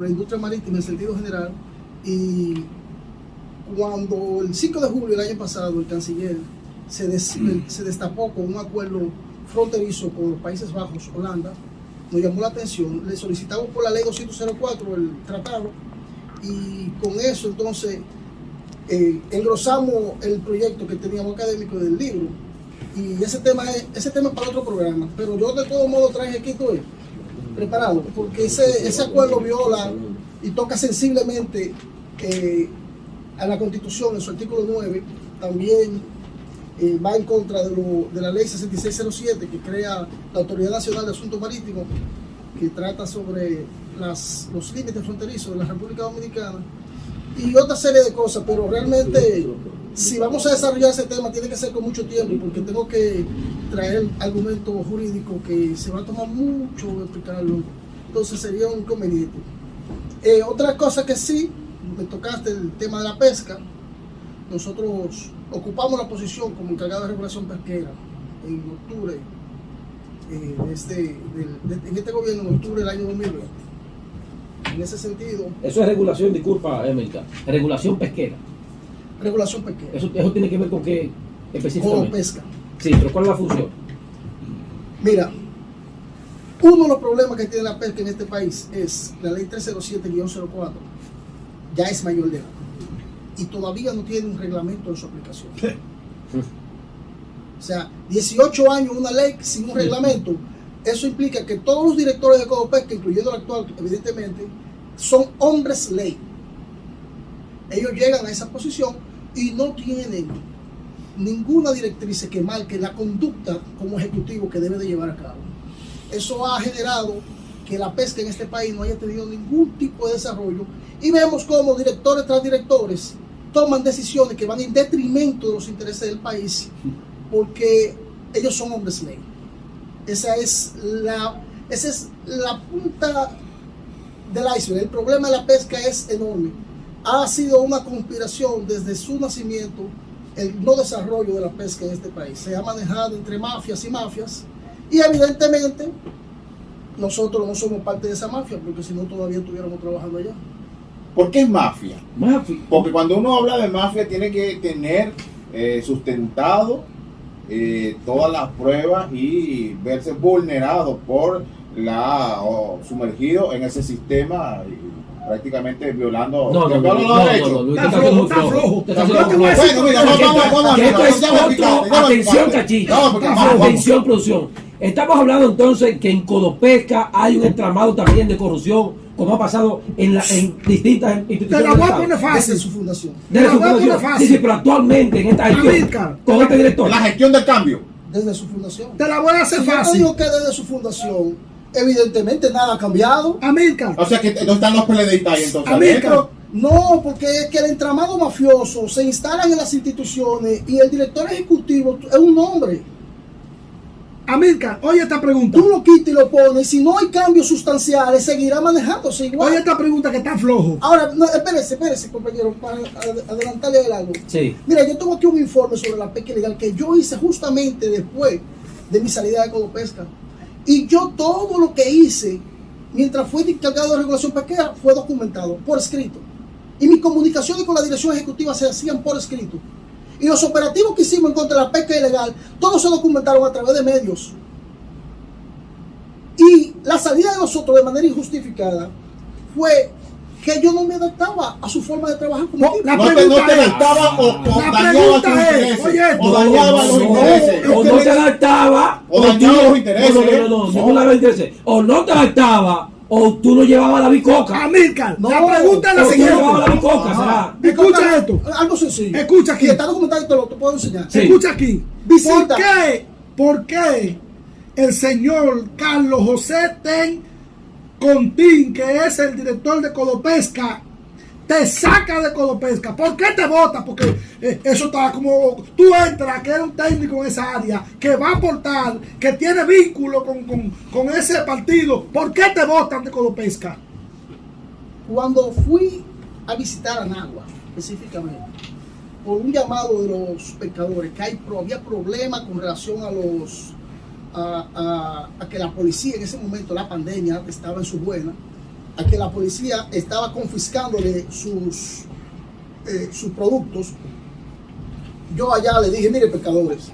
la industria marítima en sentido general y cuando el 5 de julio del año pasado el canciller se, des, se destapó con un acuerdo fronterizo con los Países Bajos, Holanda, nos llamó la atención, le solicitamos por la ley 204 el tratado y con eso entonces eh, engrosamos el proyecto que teníamos académico del libro y ese tema es, ese tema para otro programa, pero yo de todo modo traje aquí todo preparado, porque ese, ese acuerdo viola y toca sensiblemente eh, a la Constitución en su artículo 9, también eh, va en contra de, lo, de, la ley 6607 que crea la Autoridad Nacional de Asuntos Marítimos, que trata sobre las, los límites fronterizos de la República Dominicana y otra serie de cosas, pero realmente si vamos a desarrollar ese tema tiene que ser con mucho tiempo porque tengo que traer argumento jurídico que se va a tomar mucho explicarlo, entonces sería un inconveniente. Eh, otra cosa que sí, me tocaste el tema de la pesca, nosotros ocupamos la posición como encargado de regulación pesquera en octubre, eh, este, de, en este gobierno, en octubre del año 2020. En ese sentido... Eso es regulación, disculpa, Emilka, regulación pesquera. Regulación pesquera. Eso, eso tiene que ver con qué específicamente. Con pesca. Sí, pero ¿cuál es la función? Mira, uno de los problemas que tiene la pesca en este país es la ley 307-04, ya es mayor de edad y todavía no tiene un reglamento de su aplicación. O sea, 18 años una ley sin un reglamento, eso implica que todos los directores de Codopesca, incluyendo el actual, evidentemente, son hombres ley. Ellos llegan a esa posición y no tienen ninguna directriz que marque la conducta como ejecutivo que debe de llevar a cabo. Eso ha generado que la pesca en este país no haya tenido ningún tipo de desarrollo y vemos como directores tras directores toman decisiones que van en detrimento de los intereses del país porque ellos son hombres ley. Esa es la, esa es la punta del iceberg. El problema de la pesca es enorme. Ha sido una conspiración desde su nacimiento el no desarrollo de la pesca en este país. Se ha manejado entre mafias y mafias y evidentemente nosotros no somos parte de esa mafia porque si no todavía estuviéramos trabajando allá. ¿Por qué es mafia? Mafia. Porque cuando uno habla de mafia tiene que tener eh, sustentado eh, todas las pruebas y verse vulnerado por la o sumergido en ese sistema prácticamente violando no, no, no, no, Atención, cachito. Atención, producción. Estamos hablando entonces que en Codopesca hay un entramado también de corrupción como ha pasado en, la, en distintas instituciones. Te la voy a poner fácil. Su fundación. Desde su fundación. Fácil. Sí, sí, pero actualmente en esta gestión, con este director. La gestión del cambio. Desde su fundación. Te la voy a hacer fácil. Yo digo que desde su fundación, evidentemente nada ha cambiado. Amilcar. O sea que no están los PLDistas ahí entonces. Amilcar. No, porque es que el entramado mafioso se instalan en las instituciones y el director ejecutivo es un hombre. Amilcar, oye esta pregunta. Tú lo quitas y lo pones, si no hay cambios sustanciales, seguirá manejándose igual. Oye esta pregunta que está flojo. Ahora, no, espérese, espérese, compañero, para adelantarle el algo. Sí. Mira, yo tengo aquí un informe sobre la pesca ilegal que yo hice justamente después de mi salida de Codopesca. Y yo todo lo que hice mientras fui encargado de regulación pesquera fue documentado por escrito. Y mis comunicaciones con la dirección ejecutiva se hacían por escrito. Y los operativos que hicimos en contra de la pesca ilegal, todos se documentaron a través de medios. Y la salida de nosotros de manera injustificada fue que yo no me adaptaba a su forma de trabajar como no, La pregunta no te adaptaba o, o dañaba tus intereses. Oye, o dañaba los intereses. O no te adaptaba. O dañaba los intereses. No, no, no, no, no, no, O no te adaptaba o tú no llevabas la bicoca. Amílcar, no, la pregunta es la siguiente. No la bicoca, será. Escucha esto. Algo sencillo. Escucha aquí. está documentado y te lo te puedo enseñar. Sí. Escucha aquí. Visita. ¿Por qué? ¿Por qué el señor Carlos José Ten Contín, que es el director de Codopesca, te saca de Codopesca. ¿Por qué te vota? Porque eh, eso está como tú entras, que eres un técnico en esa área, que va a aportar, que tiene vínculo con, con, con ese partido. ¿Por qué te votan de Codopesca? Cuando fui a visitar a Nagua, específicamente, por un llamado de los pescadores, que hay, había problemas con relación a los a, a, a, que la policía en ese momento, la pandemia, estaba en su buena, a que la policía estaba confiscándole sus, eh, sus productos, yo allá le dije, mire pecadores,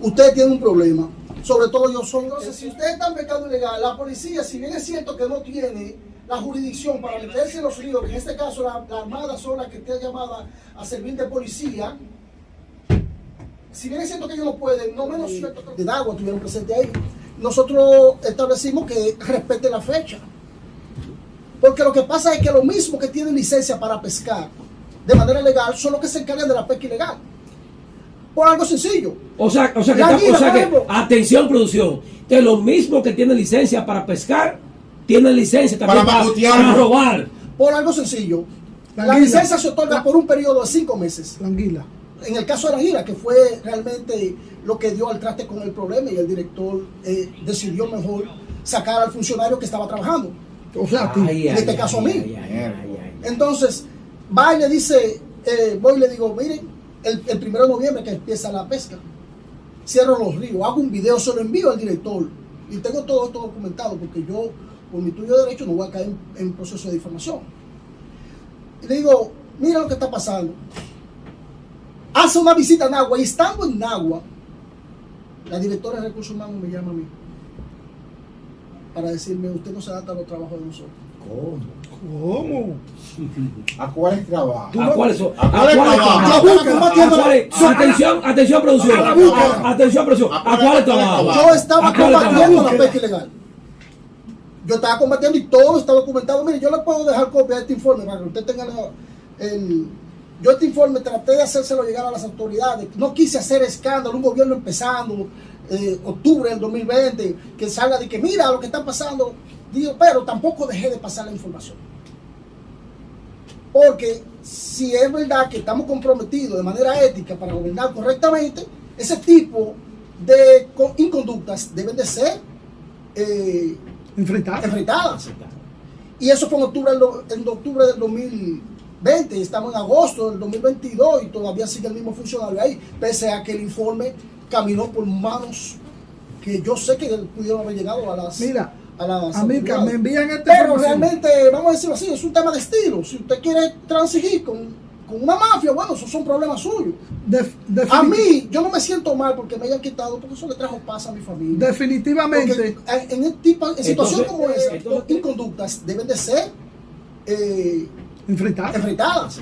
usted tiene un problema, sobre todo yo soy, entonces si usted está en pecado ilegal, la policía, si bien es cierto que no tiene la jurisdicción para meterse en los que en este caso la, la Armada son las que esté llamada a servir de policía, si bien es cierto que ellos no pueden, no menos cierto que de agua tuvieron presente ahí, nosotros establecimos que respete la fecha. Porque lo que pasa es que lo mismo que tienen licencia para pescar de manera legal son los que se encargan de la pesca ilegal. Por algo sencillo. O sea, o sea que, o sea atención producción, que lo mismo que tienen licencia para pescar, tienen licencia también Para para, macutear. para robar. Por algo sencillo. La La, licencia se otorga por un periodo de cinco meses. La anguila. En el caso de la gira, que fue realmente lo que dio al traste con el problema y el director eh, decidió mejor sacar al funcionario que estaba trabajando. O sea. Ay, En este ay, caso a mí. ay, ay, ay, ay. Entonces, va y le dice, eh, voy y le digo, miren, el, el primero de noviembre que empieza la pesca, cierro los ríos, hago un video, se lo envío al director y tengo todo esto documentado porque yo, por mi tuyo de derecho, no voy a caer en, en proceso de difamación. Y le digo, mira lo que está pasando. Hace una visita a Nagua y estando en Nagua, la directora de recursos humanos me llama a mí para decirme, usted no se adapta a los trabajos de nosotros. ¿Cómo? ¿A cuál trabajo? Tú ¿A cuáles son? ¿A ¿A cuáles ¿A cuáles? Atención, atención producción. Atención producción. ¿A ¿A cuáles- trabajan? Yo estaba ¿A cuáles combatiendo la pesca ilegal. Yo estaba combatiendo y todo está documentado. Mire, yo le puedo dejar copia de este informe para que usted tenga el. Yo este informe traté de hacérselo llegar a las autoridades. No quise hacer escándalo, un gobierno empezando, eh, octubre del 2020, que salga de que mira lo que está pasando. Digo, pero tampoco dejé de pasar la información. Porque si es verdad que estamos comprometidos de manera ética para gobernar correctamente, ese tipo de co- inconductas deben de ser eh, enfrentadas. Y eso fue en octubre, en octubre del 2020, y estamos en agosto del 2022 y todavía sigue el mismo funcionario ahí, pese a que el informe caminó por manos que yo sé que pudieron haber llegado a las... Mira, a las autoridades. me envían esta Pero realmente, vamos a decirlo así, es un tema de estilo. Si usted quiere transigir con, con una mafia, bueno, esos son problemas suyos. A mí, yo no me siento mal porque me hayan quitado, porque eso le trajo paz a mi familia. definitivamente. Porque en, en tipo- en situación Entonces, como esa, inconductas deben de ser eh, enfrentar. enfrentadas.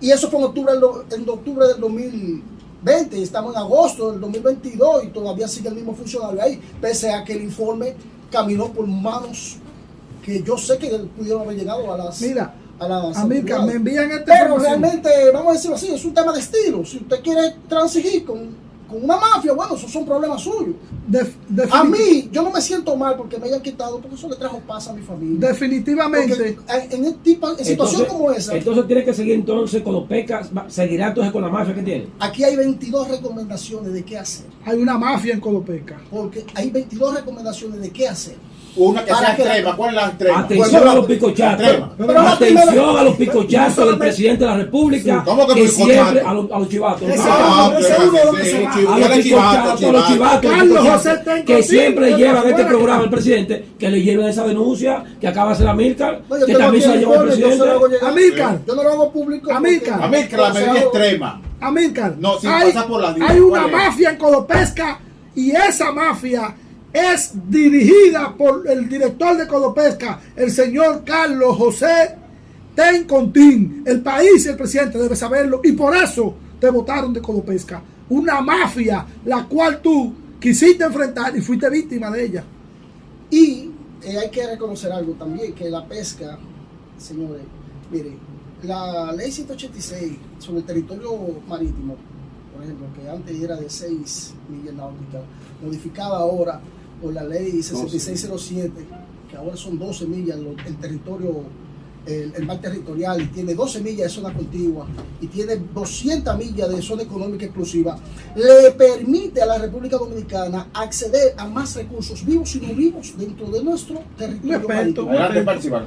Y eso fue en octubre, en octubre del 2020, y estamos en agosto del 2022 y todavía sigue el mismo funcionario ahí, pese a que el informe caminó por manos que yo sé que pudieron haber llegado a las... Mira, a las autoridades. me envían esta Pero realmente, vamos a decirlo así, es un tema de estilo. Si usted quiere transigir con, con una mafia, bueno, esos son problemas suyos. A mí, yo no me siento mal porque me hayan quitado, porque eso le trajo paz a mi familia. definitivamente. Porque en, en, el tipo- en situación como esa, Entonces tiene que seguir entonces con los pecas, seguirá entonces con la mafia que tiene. aquí hay 22 recomendaciones de qué hacer. hay una mafia en Colopeca. Porque hay 22 recomendaciones de qué hacer. Una que sea la- extrema. ¿Cuál es la extrema? Atención a los la Atención a los picochatos del presidente de la República. ¿Cómo que siempre a los, a los chivatos. A los dale chivato, picochatos, a los chivato. chivatos, que siempre de llevan este programa el presidente, que le lleven esa denuncia que acaba de hacer yo que también se la el llevó el presidente. Amílcar. Yo no lo hago público. Amílcar. porque- A mí que la medida extrema. Amílcar, No, sin hay, pasar por las hay una mafia en Codopesca y esa mafia es dirigida por el director de Codopesca, el señor Carlos José Tencontín. El país y el presidente debe saberlo y por eso te votaron de Codopesca. Una mafia la cual tú quisiste enfrentar y fuiste víctima de ella. Y eh, hay que reconocer algo también, que la pesca, señores, mire, la ley 186 sobre el territorio marítimo, por ejemplo, que antes era de 6 millas náuticas, modificada ahora por la ley 6607, que ahora son 12 millas lo- el territorio, el, el mar territorial, y tiene 12 millas de zona contigua, y tiene 200 millas de zona económica exclusiva, le permite a la República Dominicana acceder a más recursos vivos y no vivos dentro de nuestro territorio.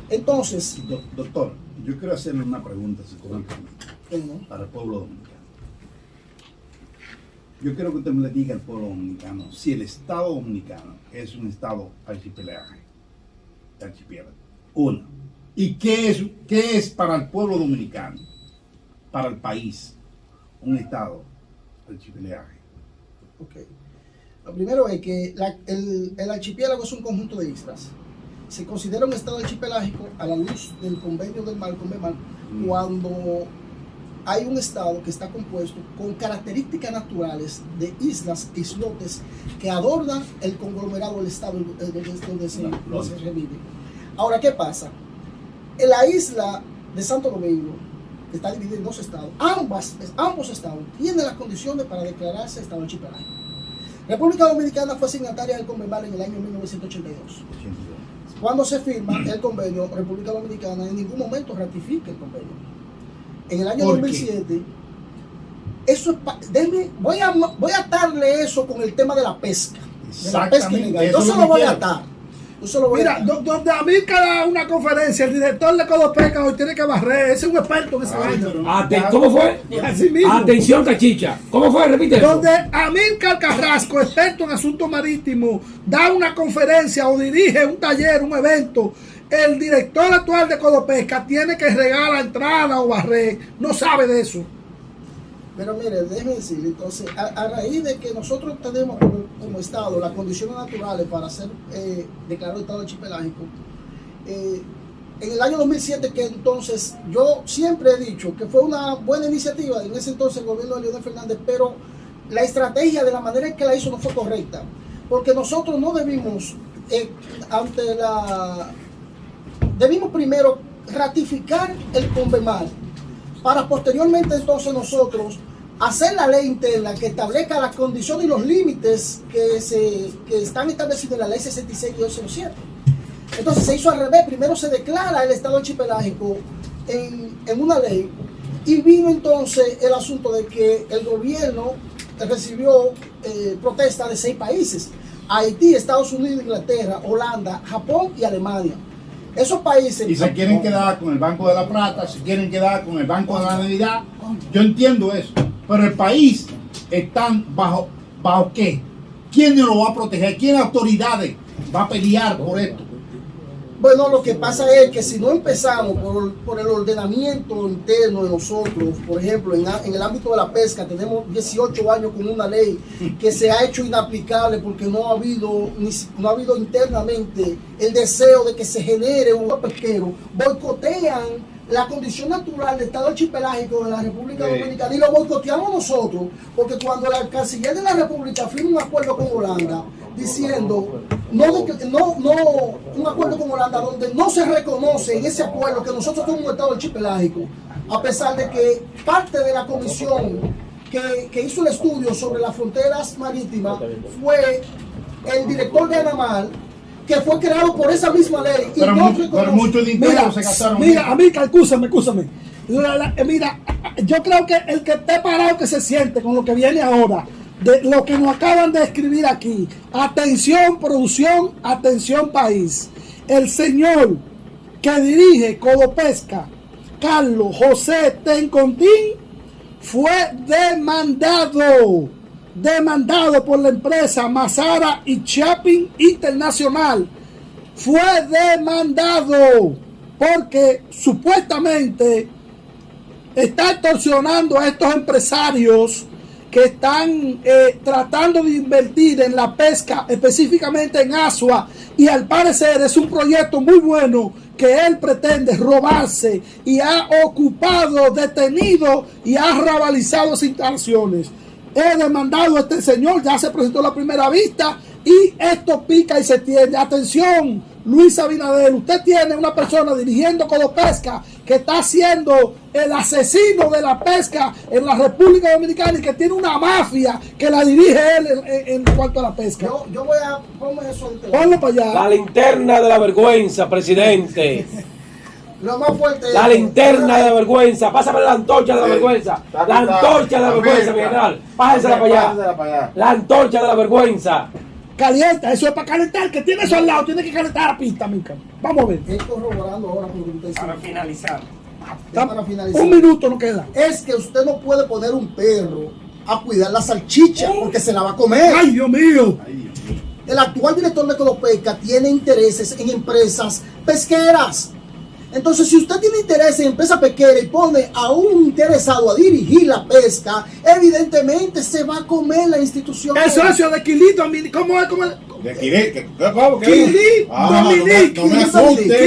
Entonces, Do- doctor, yo quiero hacerle una pregunta, si bueno, para el pueblo dominicano. Yo quiero que usted me le diga al pueblo dominicano si el Estado dominicano es un Estado archipiélago, archipiélago. Una. ¿Y qué es, qué es para el pueblo dominicano, para el país, un estado archipiélago? Ok. Lo primero es que la- el, el archipiélago es un conjunto de islas. Se considera un estado archipelágico a la luz del convenio del mar con Bemar cuando hay un estado que está compuesto con características naturales de islas, islotes que adornan el conglomerado del estado donde, se, donde se revive. Ahora, ¿qué pasa? En la isla de Santo Domingo, que está dividida en dos estados, ambas, ambos estados tienen las condiciones para declararse estado archipelágico. República Dominicana fue signataria del Convenio en el año 1982. Cuando se firma el convenio, República Dominicana en ningún momento ratifica el convenio. En el año ¿Por qué? 2007, eso es déjeme- voy, a, voy a atarle eso con el tema de la pesca. De la pesca ilegal. Yo se lo voy a atar. Yo se lo voy a Mira, donde a mí cada una conferencia, el director de Codopeca hoy tiene que barrer. Ese es un experto en esa vaina. Ate- ¿Cómo fue? Así mismo. Atención, cachicha. ¿Cómo fue? Repite. Donde Amílcar Carrasco, experto en asuntos marítimos, da una conferencia o dirige un taller, un evento. El director actual de Codopesca tiene que regar la entrada o barrer. No sabe de eso. Pero mire, déjeme decirle, entonces, a, raíz de que nosotros tenemos como, como Estado las condiciones naturales para ser eh, declarado Estado archipelágico, eh, en el año 2007, que entonces yo siempre he dicho que fue una buena iniciativa en ese entonces el gobierno de Leonel Fernández, pero la estrategia de la manera en que la hizo no fue correcta, porque nosotros no debimos, eh, ante la... Debimos primero ratificar el Convemar para posteriormente entonces nosotros hacer la ley interna que establezca las condiciones y los límites que, se, que están establecidos en la ley 66 y 07. Entonces se hizo al revés, primero se declara el estado archipelágico en, en una ley y vino entonces el asunto de que el gobierno recibió eh, protesta de seis países, Haití, Estados Unidos, Inglaterra, Holanda, Japón y Alemania. Esos países... Y se quieren quedar con el Banco de la Plata, se quieren quedar con el Banco de la Navidad. Yo entiendo eso. Pero el país están bajo, bajo qué? ¿Quién lo va a proteger? ¿Quién autoridades va a pelear por esto? Bueno, lo que pasa es que si no empezamos por, por el ordenamiento interno de nosotros, por ejemplo, en, el ámbito de la pesca, tenemos 18 años con una ley que se ha hecho inaplicable porque no ha habido, ni no ha habido internamente el deseo de que se genere un pesquero, boicotean la condición natural del Estado archipelágico de la República Sí. Dominicana y lo boicoteamos nosotros, porque cuando la canciller de la República firma un acuerdo con Holanda diciendo no, de no, no, un acuerdo con Holanda donde no se reconoce en ese acuerdo que nosotros somos un Estado archipelágico, a pesar de que parte de la comisión que, que hizo el estudio sobre las fronteras marítimas fue el director de Anamar, que fue creado por esa misma ley. y Pero, no mucho, pero reconoce- mucho dinero Mira, se gastaron. mira, a mí, escúchame, escúchame. Eh, Mira, yo creo que el que esté parado que se siente con lo que viene ahora, de lo que nos acaban de escribir aquí. Atención, producción, atención, país. El señor que dirige Codopesca, Carlos José Tencontín, fue demandado, demandado por la empresa Mazara y Shopping Internacional. Fue demandado porque supuestamente está extorsionando a estos empresarios que están eh, tratando de invertir en la pesca, específicamente en Asua, y al parecer es un proyecto muy bueno que él pretende robarse y ha ocupado, detenido y ha rabalizado esas instalaciones. He demandado a este señor, ya se presentó la primera vista y esto pica y se tiene. Atención, Luis Abinader, usted tiene una persona dirigiendo Codopesca que está siendo el asesino de la pesca en la República Dominicana y que tiene una mafia que la dirige él en, en- en cuanto a la pesca. Yo, yo voy a poner eso Ponlo para allá. La linterna de la vergüenza, presidente. Lo más fuerte es- La linterna de la vergüenza. Pásame la antorcha de la Sí. vergüenza. La antorcha de la vergüenza, mi general. Pásensela para allá. Pásensela para allá. La antorcha de la vergüenza. Calienta, eso es para calentar. Que tiene eso al lado, tiene que calentar la pista, mica. Vamos a ver. Estoy corroborando ahora con lo que usted dice. Para finalizar. Ya para finalizar. Un minuto no queda. Es que usted no puede poner un perro a cuidar la salchicha porque se la va a comer. ¡Ay, Dios mío! el actual director de Codopesca tiene intereses en empresas pesqueras. Entonces, si usted tiene interés en empresa pesquera y pone a un interesado a dirigir la pesca, evidentemente se va a comer la institución. El socio de Quilito, ¿cómo es? ¿Cómo es? De.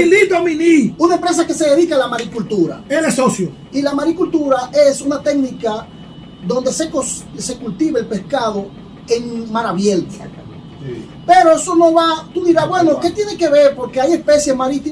Quilito Mini. Una empresa que se dedica a la maricultura. Él es socio. Y la maricultura es una técnica donde se, cultiva el pescado en mar abierto. Pero eso no va, tú dirás, bueno, ¿qué tiene que ver? Porque hay especies marítimas.